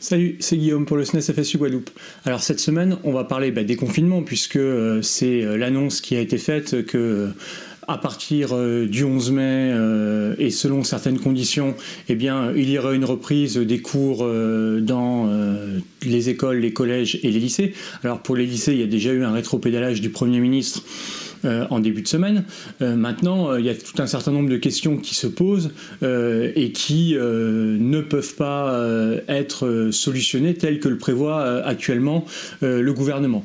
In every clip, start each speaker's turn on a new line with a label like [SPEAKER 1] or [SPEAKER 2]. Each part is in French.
[SPEAKER 1] Salut, c'est Guillaume pour le SNES FSU Guadeloupe. Alors cette semaine, on va parler bah, des confinements puisque euh, c'est euh, l'annonce qui a été faite que euh, à partir du 11 mai et selon certaines conditions, eh il y aura une reprise des cours dans les écoles, les collèges et les lycées. Alors pour les lycées, il y a déjà eu un rétropédalage du Premier ministre en début de semaine. Euh, maintenant, euh, il y a tout un certain nombre de questions qui se posent et qui ne peuvent pas être solutionnées telles que le prévoit actuellement le gouvernement.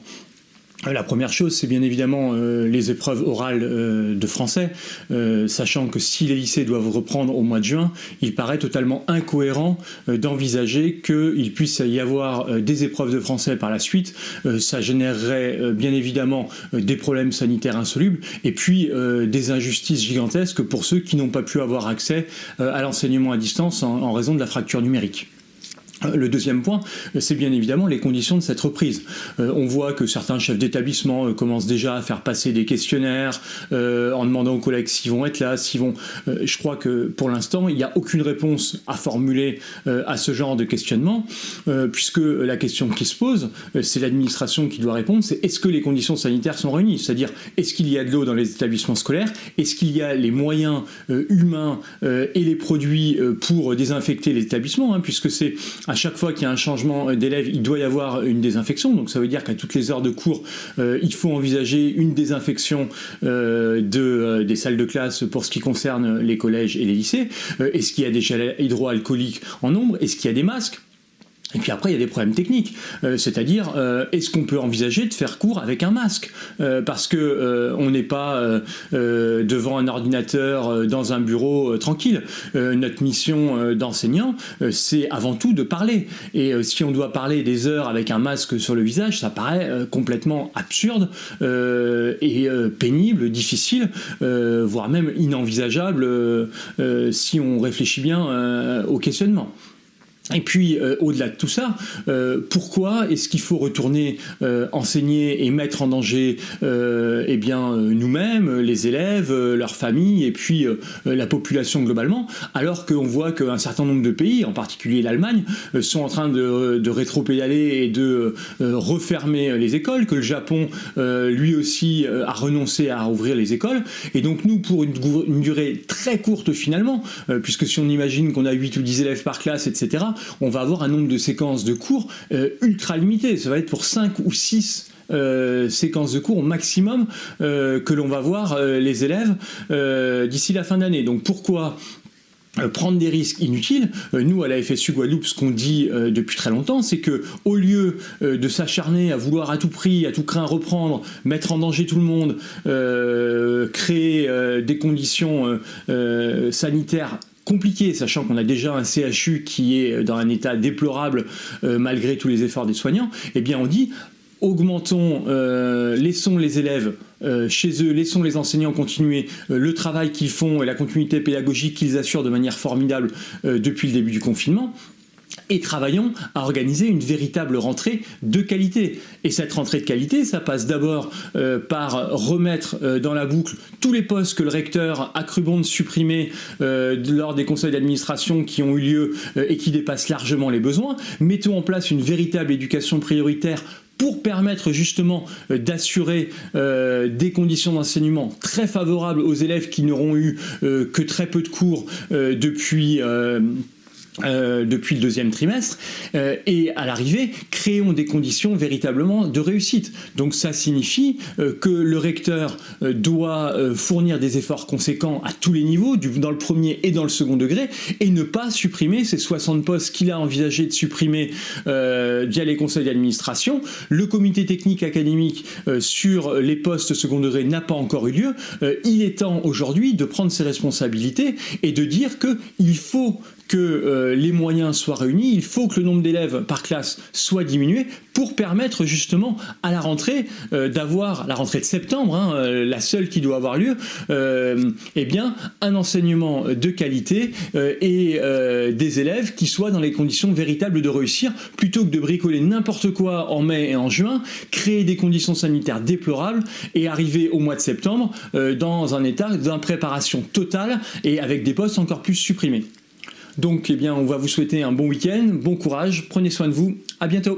[SPEAKER 1] La première chose, c'est bien évidemment euh, les épreuves orales euh, de français, euh, sachant que si les lycées doivent reprendre au mois de juin, il paraît totalement incohérent d'envisager qu'il puisse y avoir des épreuves de français par la suite. ça générerait bien évidemment des problèmes sanitaires insolubles et puis des injustices gigantesques pour ceux qui n'ont pas pu avoir accès à l'enseignement à distance en raison de la fracture numérique. Le deuxième point, c'est bien évidemment les conditions de cette reprise. Euh, on voit que certains chefs d'établissement euh, commencent déjà à faire passer des questionnaires euh, en demandant aux collègues s'ils vont être là, s'ils vont... je crois que pour l'instant, il n'y a aucune réponse à formuler à ce genre de questionnement, puisque la question qui se pose, c'est l'administration qui doit répondre, c'est est-ce que les conditions sanitaires sont réunies? C'est-à-dire, est-ce qu'il y a de l'eau dans les établissements scolaires? Est-ce qu'il y a les moyens humains et les produits pour désinfecter les établissements hein, Puisque c'est à chaque fois qu'il y a un changement d'élève, il doit y avoir une désinfection. Donc ça veut dire qu'à toutes les heures de cours, euh, il faut envisager une désinfection euh, de, euh, des salles de classe pour ce qui concerne les collèges et les lycées. Est-ce qu'il y a des gels hydroalcooliques en nombre? Est-ce qu'il y a des masques? Et puis après, il y a des problèmes techniques, euh, c'est-à-dire euh, est-ce qu'on peut envisager de faire cours avec un masque? Euh, Parce que on n'est pas devant un ordinateur dans un bureau tranquille. notre mission d'enseignant, c'est avant tout de parler. Et si on doit parler des heures avec un masque sur le visage, ça paraît complètement absurde et pénible, difficile, voire même inenvisageable si on réfléchit bien au questionnement. Et puis, euh, au-delà de tout ça, euh, pourquoi est-ce qu'il faut retourner euh, enseigner et mettre en danger eh bien nous-mêmes, les élèves, leurs familles et puis la population globalement, alors qu'on voit qu'un certain nombre de pays, en particulier l'Allemagne, sont en train de, de rétropédaler et de refermer les écoles, que le Japon, lui aussi, a renoncé à ouvrir les écoles. Et donc nous, pour une, une durée très courte finalement, puisque si on imagine qu'on a 8 ou 10 élèves par classe, etc., on va avoir un nombre de séquences de cours euh, ultra limité. Ça va être pour 5 ou 6 euh, séquences de cours au maximum euh, que l'on va voir les élèves d'ici la fin d'année. Donc pourquoi prendre des risques inutiles? nous, à la FSU Guadeloupe, ce qu'on dit depuis très longtemps, c'est que au lieu de s'acharner à vouloir à tout prix, à tout craint reprendre, mettre en danger tout le monde, créer des conditions sanitaires compliqué, sachant qu'on a déjà un CHU qui est dans un état déplorable euh, malgré tous les efforts des soignants, eh bien on dit augmentons, euh, laissons les élèves euh, chez eux, laissons les enseignants continuer le travail qu'ils font et la continuité pédagogique qu'ils assurent de manière formidable depuis le début du confinement, et travaillons à organiser une véritable rentrée de qualité. Et cette rentrée de qualité, ça passe d'abord euh, par remettre euh, dans la boucle tous les postes que le recteur a cru bon de supprimer euh, lors des conseils d'administration qui ont eu lieu et qui dépassent largement les besoins. Mettons en place une véritable éducation prioritaire pour permettre justement d'assurer des conditions d'enseignement très favorables aux élèves qui n'auront eu que très peu de cours depuis euh, depuis le deuxième trimestre euh, et à l'arrivée créons des conditions véritablement de réussite. Donc ça signifie euh, que le recteur doit fournir des efforts conséquents à tous les niveaux dans le premier et dans le second degré et ne pas supprimer ces 60 postes qu'il a envisagé de supprimer via les conseils d'administration. Le comité technique académique sur les postes second degré n'a pas encore eu lieu. Il est temps aujourd'hui de prendre ses responsabilités et de dire que il faut que euh, les moyens soient réunis, il faut que le nombre d'élèves par classe soit diminué pour permettre justement à la rentrée euh, d'avoir, la rentrée de septembre, hein, euh, la seule qui doit avoir lieu, eh bien un enseignement de qualité et des élèves qui soient dans les conditions véritables de réussir, plutôt que de bricoler n'importe quoi en mai et en juin, créer des conditions sanitaires déplorables et arriver au mois de septembre dans un état d'impréparation totale et avec des postes encore plus supprimés. Donc, eh bien, on va vous souhaiter un bon week-end, bon courage, prenez soin de vous, à bientôt